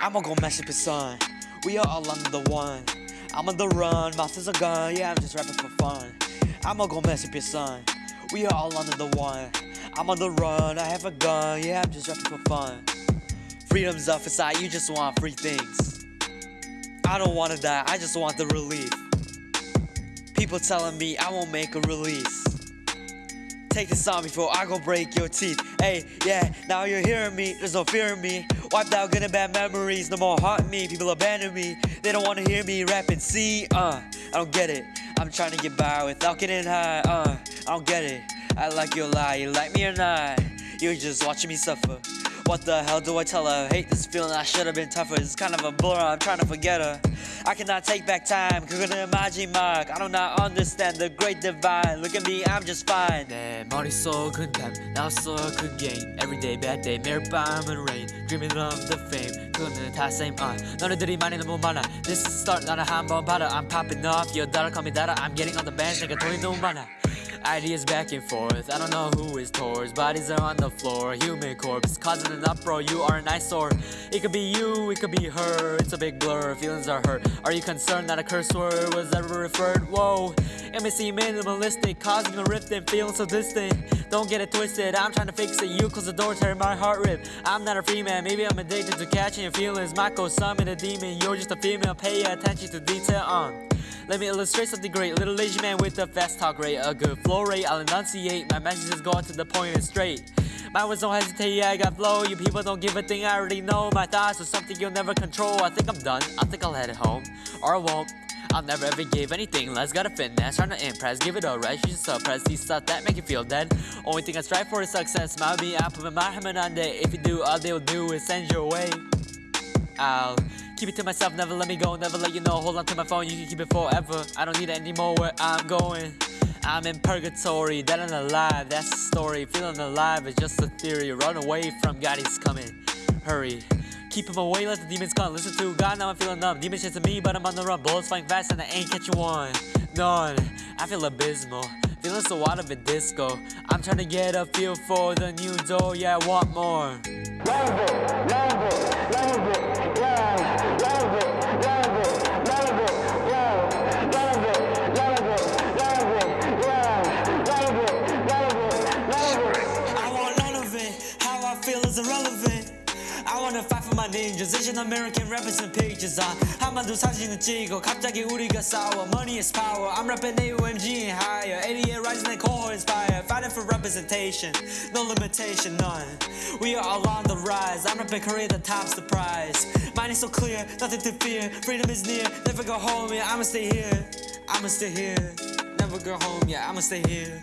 I'ma go mess up your son. We are all under the one. I'm on the run, mouth is a gun. Yeah, I'm just rapping for fun. I'ma go mess up your son. We are all under the one. I'm on the run, I have a gun. Yeah, I'm just rapping for fun. Freedom's up inside, you just want free things. I don't wanna die, I just want the relief. People telling me I won't make a release. Take this on before I go break your teeth. Hey, yeah, now you're hearing me, there's no fear in me. Wiped out good and bad memories, no more haunting me. People abandon me, they don't wanna hear me rapping. See, uh, I don't get it. I'm trying to get by without getting high, uh, I don't get it. I like your lie, you like me or not? You're just watching me suffer. What the hell do I tell her? Hate this feeling, I should have been tougher. It's kind of a blur, I'm trying to forget her. I cannot take back time, 그거는 마지막. I do not understand the great divine. Look at me, I'm just fine. 내 머릿속은 뱀, 나왔어 그 game. Everyday bad day, 매일 밤은 rain. Dreaming of the fame, 그거는 다 same. Uh. 너네들이 많이 너무 많아. This is start, 나는 한번 봐라. I'm popping off, your dollar call me data. I'm getting on the bench, 내가 돈이 너무 많아. Ideas back and forth, I don't know who is towards. Bodies are on the floor, human corpse Causing an uproar, you are an eyesore. It could be you, it could be her. It's a big blur, feelings are hurt. Are you concerned that a curse word was ever referred? Whoa, it minimalistic Causing a rift and feeling so distant. Don't get it twisted, I'm trying to fix it. You close the door, tear my heart rip. I'm not a free man, maybe I'm addicted to catching your feelings. Mako summon a demon, you're just a female. Pay attention to detail on uh. Let me illustrate something great. Little Asian man with a fast talk rate, a good flow rate. I'll enunciate. My messages going to the point and straight. My words don't hesitate, I got flow. You people don't give a thing, I already know. My thoughts are something you'll never control. I think I'm done. I think I'll head home. Or I won't. I'll never ever give anything less. Got a finesse, trying to impress. Give it a rest, you should suppress these stuff that make you feel dead. Only thing I strive for is success. Smile me, I put my hand on it. If you do, all they'll do is send you away. I'll Keep it to myself, never let me go, never let you know. Hold on to my phone, you can keep it forever. I don't need it anymore where I'm going. I'm in purgatory, dead and alive, that's the story Feeling alive is just a theory. Run away from God, he's coming. Hurry. Keep him away, let the demons come. Listen to God, now I'm feeling numb. Demons chasing me, but I'm on the run. Bullets flying fast and I ain't catching one. None, I feel abysmal. Feeling so out of a disco. I'm trying to get a feel for the new door. Yeah, I want more. Love it, love it, love it, real is irrelevant. I wanna fight for my ninjas. Asian American rappers and pages 아 한반도 사진을 찍어 갑자기 우리가 싸워. Money is power. I'm rapping AOMG and higher. 88rising and core inspire. Fighting for representation. No limitation, none. We are all on the rise. I'm rapping Korea the top's the prize. Mine is so clear, nothing to fear. Freedom is near, never go home, yeah I'ma stay here. I'ma stay here. Never go home, yeah I'ma stay here.